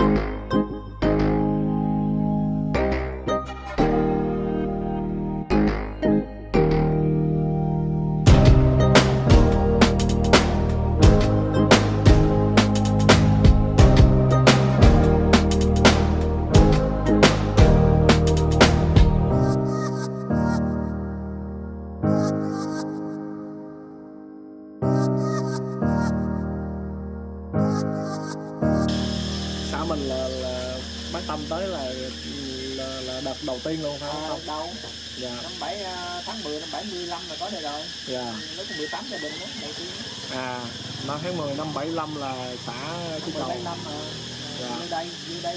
xã tâm tới là là, là đợt đầu tiên luôn phải à, không. đâu. Dạ. Năm bảy à, tháng 10 năm 75 là có đây rồi. Dạ. Lúc 18 gia đình đó đầu tiên. À năm tháng 10 năm 75 là xã Phú Cầu. 75 mà Dạ. như đây như đây